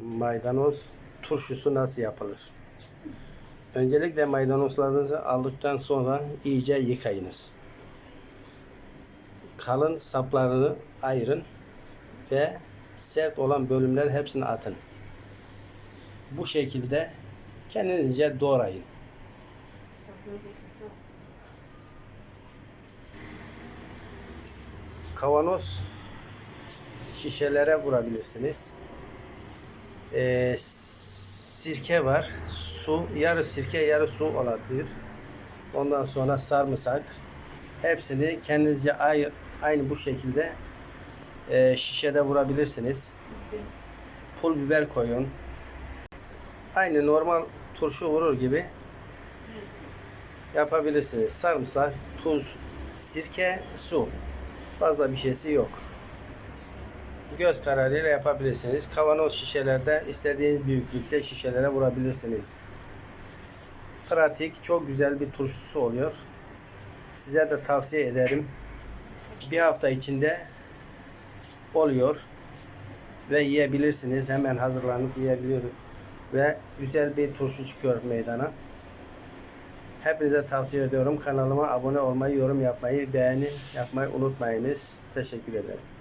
maydanoz turşusu nasıl yapılır? Öncelikle maydanozlarınızı aldıktan sonra iyice yıkayınız. Kalın saplarını ayırın ve sert olan bölümler hepsini atın. Bu şekilde kendinizce doğrayın. Kavanoz şişelere vurabilirsiniz. Ee, sirke var. Su, yarı sirke, yarı su olabilir. Ondan sonra sarımsak. Hepsini kendinizce ay- aynı bu şekilde e, şişede vurabilirsiniz. Pul biber koyun. Aynı normal turşu vurur gibi yapabilirsiniz. Sarımsak, tuz, sirke, su. Fazla bir şeysi yok. Göz kararıyla yapabilirsiniz. Kavanoz şişelerde istediğiniz büyüklükte şişelere vurabilirsiniz. Pratik, çok güzel bir turşusu oluyor. Size de tavsiye ederim. Bir hafta içinde oluyor ve yiyebilirsiniz. Hemen hazırlanıp yiyebiliyoruz. Ve güzel bir turşu çıkıyor meydana. Hepinize tavsiye ediyorum. Kanalıma abone olmayı, yorum yapmayı, beğeni yapmayı unutmayınız. Teşekkür ederim.